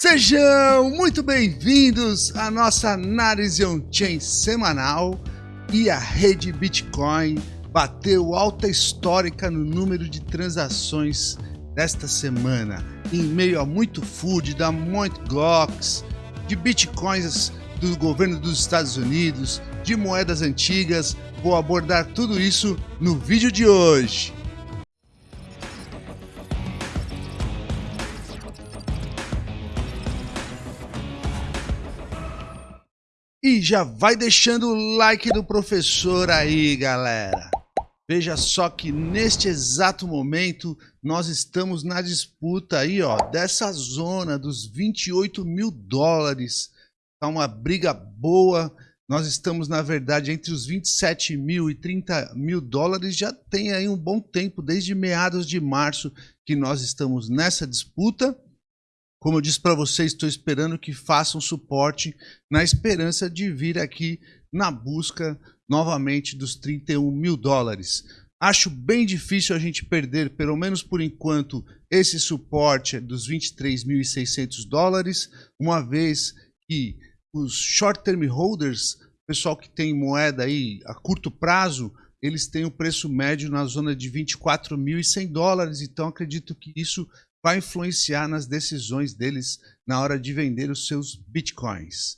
Sejam muito bem-vindos à nossa análise on-chain semanal e a rede Bitcoin bateu alta histórica no número de transações desta semana, em meio a muito food da Mt. Gox, de bitcoins do governo dos Estados Unidos, de moedas antigas. Vou abordar tudo isso no vídeo de hoje. E já vai deixando o like do professor aí, galera. Veja só que neste exato momento nós estamos na disputa aí, ó, dessa zona dos 28 mil dólares. Tá uma briga boa. Nós estamos, na verdade, entre os 27 mil e 30 mil dólares. Já tem aí um bom tempo, desde meados de março, que nós estamos nessa disputa. Como eu disse para vocês, estou esperando que façam suporte na esperança de vir aqui na busca novamente dos 31 mil dólares. Acho bem difícil a gente perder, pelo menos por enquanto, esse suporte dos 23.600 dólares, uma vez que os short term holders, pessoal que tem moeda aí a curto prazo, eles têm o preço médio na zona de 24.100 dólares, então acredito que isso vai influenciar nas decisões deles na hora de vender os seus bitcoins.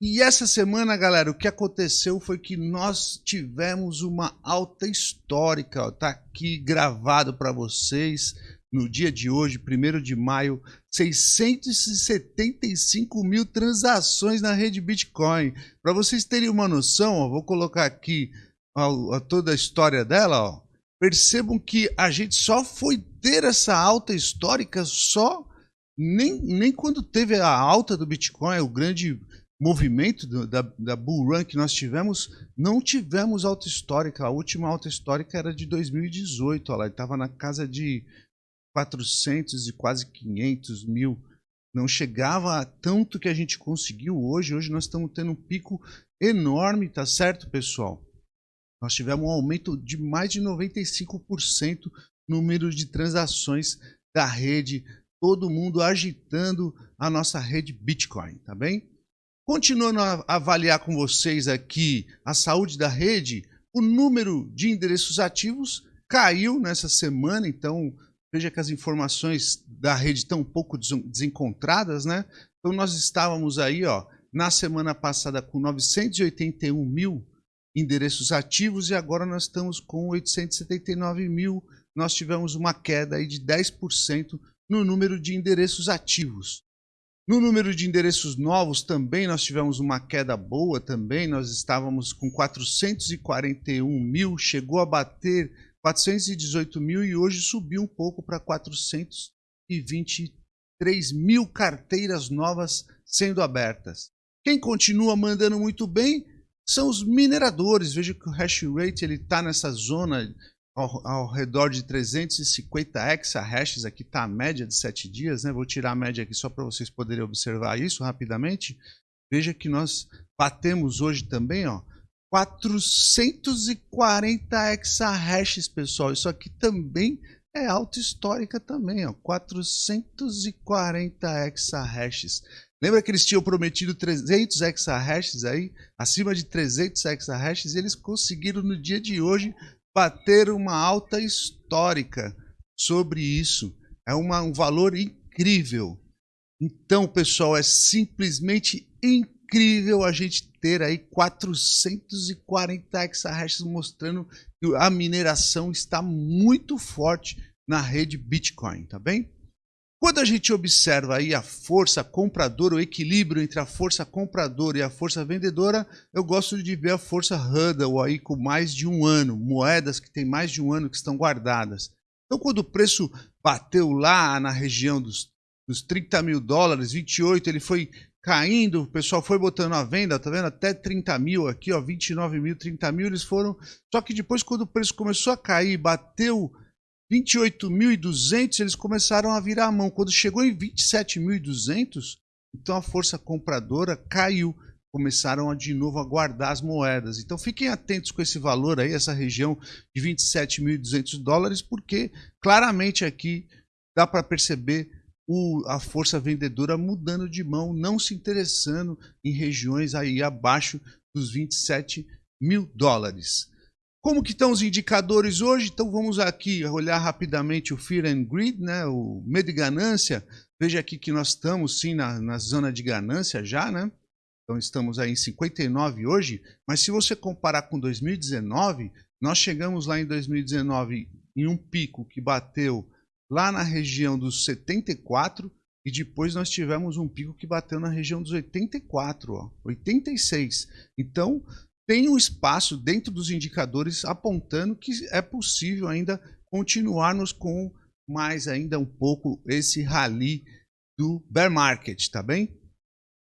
E essa semana, galera, o que aconteceu foi que nós tivemos uma alta histórica, ó, tá aqui gravado para vocês no dia de hoje, 1 de maio, 675 mil transações na rede Bitcoin. Para vocês terem uma noção, ó, vou colocar aqui ó, toda a história dela, ó. Percebam que a gente só foi ter essa alta histórica só nem, nem quando teve a alta do Bitcoin, o grande movimento do, da, da Bull Run que nós tivemos, não tivemos alta histórica. A última alta histórica era de 2018, ó lá, estava na casa de 400 e quase 500 mil. Não chegava a tanto que a gente conseguiu hoje. Hoje nós estamos tendo um pico enorme, tá certo, pessoal? Nós tivemos um aumento de mais de 95% no número de transações da rede, todo mundo agitando a nossa rede Bitcoin, tá bem? Continuando a avaliar com vocês aqui a saúde da rede, o número de endereços ativos caiu nessa semana, então veja que as informações da rede estão um pouco desencontradas, né? Então nós estávamos aí, ó, na semana passada com 981 mil endereços ativos e agora nós estamos com 879 mil. Nós tivemos uma queda aí de 10% no número de endereços ativos. No número de endereços novos também nós tivemos uma queda boa também, nós estávamos com 441 mil, chegou a bater 418 mil e hoje subiu um pouco para 423 mil carteiras novas sendo abertas. Quem continua mandando muito bem são os mineradores. Veja que o hash rate está nessa zona ao, ao, redor de 350 exahashes. Aqui está a média de 7 dias. Né? Vou tirar a média aqui só para vocês poderem observar isso rapidamente. Veja que nós batemos hoje também ó, 440 exahashes, pessoal. Isso aqui também é alta histórica também, ó, 440 exahashes. Lembra que eles tinham prometido 300 exahashes aí, acima de 300 exahashes, e eles conseguiram no dia de hoje bater uma alta histórica sobre isso. É uma, um valor incrível. Então, pessoal, é simplesmente incrível a gente ter aí 440 exahashes mostrando que a mineração está muito forte na rede Bitcoin, tá bem? Quando a gente observa aí a força compradora, o equilíbrio entre a força compradora e a força vendedora, eu gosto de ver a força Huddle aí com mais de um ano, moedas que tem mais de um ano que estão guardadas. Então, quando o preço bateu lá na região dos, dos 30 mil dólares, 28, ele foi caindo, o pessoal foi botando a venda, tá vendo? Até 30 mil aqui, ó, 29 mil, 30 mil, eles foram. Só que depois, quando o preço começou a cair, bateu 28.200 eles começaram a virar a mão. Quando chegou em 27.200, então a força compradora caiu. Começaram a, de novo a guardar as moedas. Então fiquem atentos com esse valor aí, essa região de 27.200 dólares, porque claramente aqui dá para perceber o, a força vendedora mudando de mão, não se interessando em regiões aí abaixo dos 27 mil dólares. Como que estão os indicadores hoje? Então vamos aqui olhar rapidamente o Fear and Greed, né? o medo e ganância. Veja aqui que nós estamos sim na, na zona de ganância já, né? Então estamos aí em 59 hoje, mas se você comparar com 2019, nós chegamos lá em 2019 em um pico que bateu lá na região dos 74 e depois nós tivemos um pico que bateu na região dos 84, ó, 86. Então, tem um espaço dentro dos indicadores apontando que é possível ainda continuarmos com mais ainda um pouco esse rally do bear market, tá bem?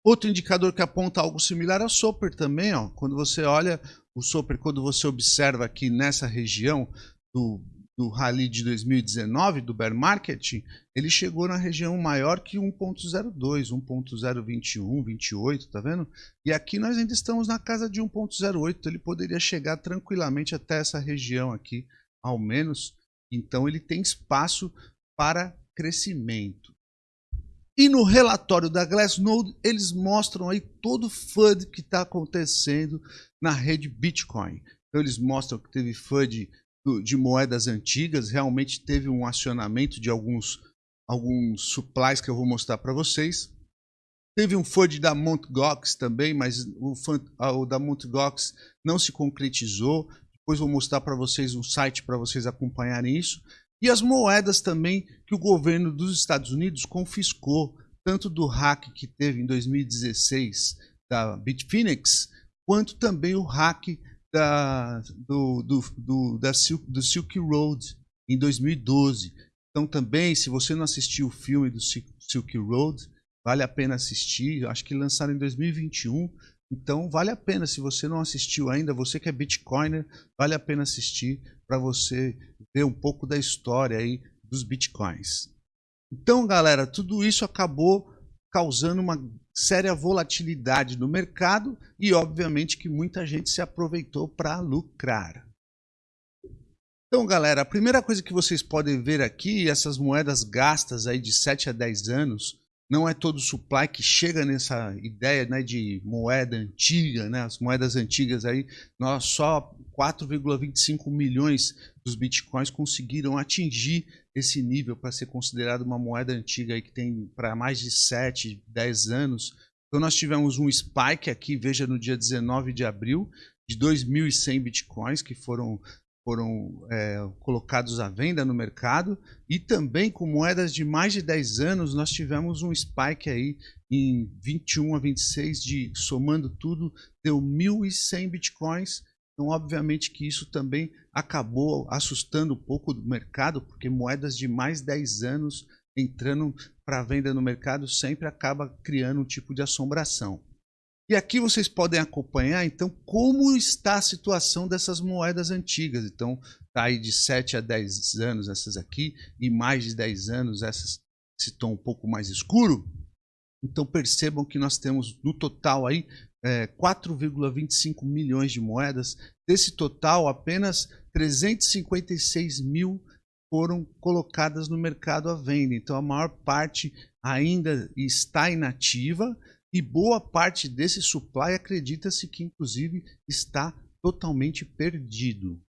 Outro indicador que aponta algo similar é o Soper também, ó. Quando você olha o Soper, quando você observa aqui nessa região do do rally de 2019, do bear market, ele chegou na região maior que 1.02, 1.021, 28, tá vendo? E aqui nós ainda estamos na casa de 1.08, então ele poderia chegar tranquilamente até essa região aqui, ao menos. Então ele tem espaço para crescimento. E no relatório da Glassnode, eles mostram aí todo o FUD que está acontecendo na rede Bitcoin. Então eles mostram que teve FUD de moedas antigas, realmente teve um acionamento de alguns, alguns supplies que eu vou mostrar para vocês. Teve um FUD da Mt. Gox também, mas o, o da. Gox não se concretizou. Depois vou mostrar para vocês um site para vocês acompanharem isso. E as moedas também que o governo dos Estados Unidos confiscou, tanto do hack que teve em 2016 da Bitfinex, quanto também o hack da, do, do, do, da Silk, do Silk Road em 2012. Então também, se você não assistiu o filme do Silk Road, vale a pena assistir. Acho que lançaram em 2021. Então vale a pena, se você não assistiu ainda, você que é Bitcoiner, vale a pena assistir para você ver um pouco da história aí dos Bitcoins. Então galera, tudo isso acabou causando uma séria volatilidade no mercado e, obviamente, que muita gente se aproveitou para lucrar. Então, galera, a primeira coisa que vocês podem ver aqui, essas moedas gastas aí de 7 a 10 anos, não é todo supply que chega nessa ideia né, de moeda antiga, né? as moedas antigas aí, nós só 4,25 milhões dos bitcoins conseguiram atingir esse nível para ser considerado uma moeda antiga aí que tem para mais de 7, 10 anos. Então nós tivemos um spike aqui, veja no dia 19 de abril, de 2.100 bitcoins que foram foram é, colocados à venda no mercado e também com moedas de mais de 10 anos nós tivemos um spike aí em 21 a 26 de somando tudo deu 1.100 bitcoins. Então obviamente que isso também acabou assustando um pouco do mercado porque moedas de mais 10 anos entrando para venda no mercado sempre acaba criando um tipo de assombração e aqui vocês podem acompanhar, então, como está a situação dessas moedas antigas. Então, está aí de 7 a 10 anos essas aqui, e mais de 10 anos essas esse tom um pouco mais escuro. Então, percebam que nós temos no total aí é, 4,25 milhões de moedas. Desse total, apenas 356 mil foram colocadas no mercado à venda. Então, a maior parte ainda está inativa e boa parte desse supply acredita-se que inclusive está totalmente perdido.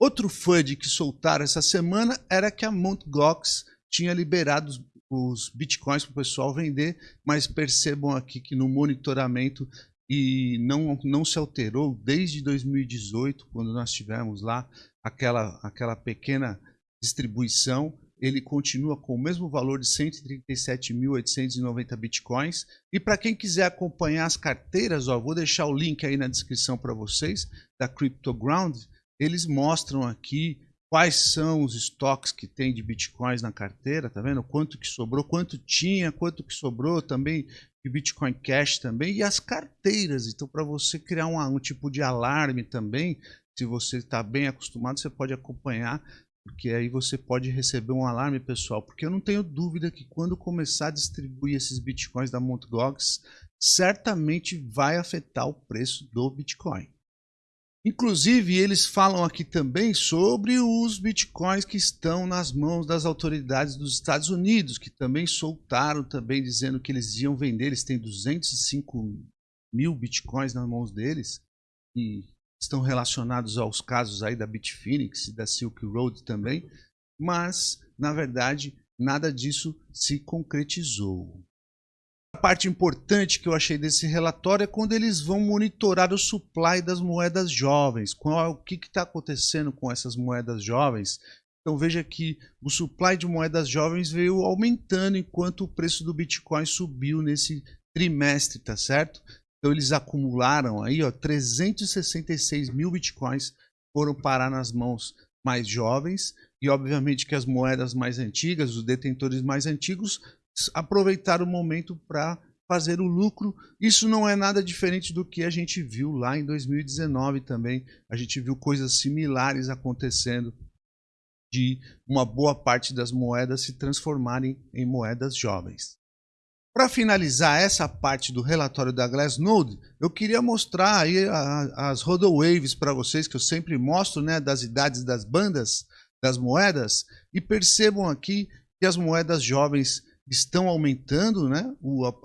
Outro FUD que soltaram essa semana era que a Mt. Gox tinha liberado os bitcoins para o pessoal vender, mas percebam aqui que no monitoramento e não, não se alterou desde 2018, quando nós tivemos lá aquela, aquela pequena distribuição ele continua com o mesmo valor de 137.890 bitcoins. E para quem quiser acompanhar as carteiras, ó, vou deixar o link aí na descrição para vocês, da CryptoGround. Eles mostram aqui quais são os estoques que tem de bitcoins na carteira, tá vendo? Quanto que sobrou, quanto tinha, quanto que sobrou também de Bitcoin Cash também e as carteiras. Então, para você criar um, um tipo de alarme também, se você está bem acostumado, você pode acompanhar porque aí você pode receber um alarme pessoal, porque eu não tenho dúvida que quando começar a distribuir esses bitcoins da Mt. Certamente vai afetar o preço do Bitcoin. Inclusive, eles falam aqui também sobre os bitcoins que estão nas mãos das autoridades dos Estados Unidos, que também soltaram, também dizendo que eles iam vender. Eles têm 205 mil bitcoins nas mãos deles e estão relacionados aos casos aí da Bitfinex e da Silk Road também, mas na verdade nada disso se concretizou. A parte importante que eu achei desse relatório é quando eles vão monitorar o supply das moedas jovens. Qual, o que está acontecendo com essas moedas jovens? Então veja que o supply de moedas jovens veio aumentando enquanto o preço do Bitcoin subiu nesse trimestre, tá certo? Então eles acumularam aí, ó, 366 mil Bitcoins foram parar nas mãos mais jovens e obviamente que as moedas mais antigas, os detentores mais antigos aproveitar o momento para fazer o lucro. Isso não é nada diferente do que a gente viu lá em 2019 também. A gente viu coisas similares acontecendo de uma boa parte das moedas se transformarem em moedas jovens. Para finalizar essa parte do relatório da Glassnode, eu queria mostrar aí as rodowaves para vocês, que eu sempre mostro, né, das idades das bandas, das moedas, e percebam aqui que as moedas jovens estão aumentando né,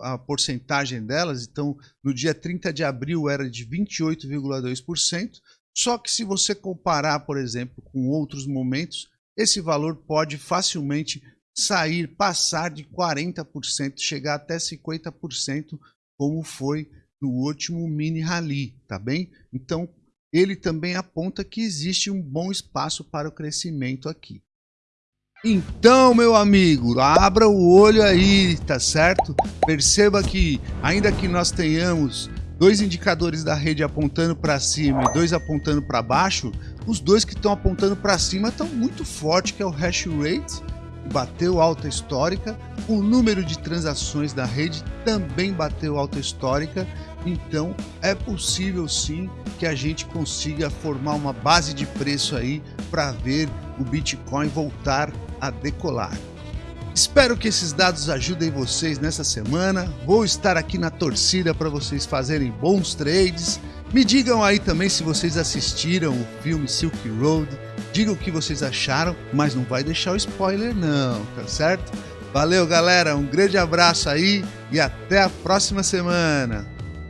a, a porcentagem delas. Então, no dia 30 de abril era de 28,2%. Só que se você comparar, por exemplo, com outros momentos, esse valor pode facilmente sair, passar de 40%, chegar até 50%, como foi no último mini rally, tá bem? Então, ele também aponta que existe um bom espaço para o crescimento aqui. Então, meu amigo, abra o olho aí, tá certo? Perceba que, ainda que nós tenhamos dois indicadores da rede apontando para cima e dois apontando para baixo, os dois que estão apontando para cima estão muito forte, que é o hash rate, bateu alta histórica, o número de transações da rede também bateu alta histórica, então é possível sim que a gente consiga formar uma base de preço aí para ver o Bitcoin voltar a decolar. Espero que esses dados ajudem vocês nessa semana. Vou estar aqui na torcida para vocês fazerem bons trades. Me digam aí também se vocês assistiram o filme Silk Road. Digam o que vocês acharam, mas não vai deixar o spoiler não, tá certo? Valeu, galera. Um grande abraço aí e até a próxima semana.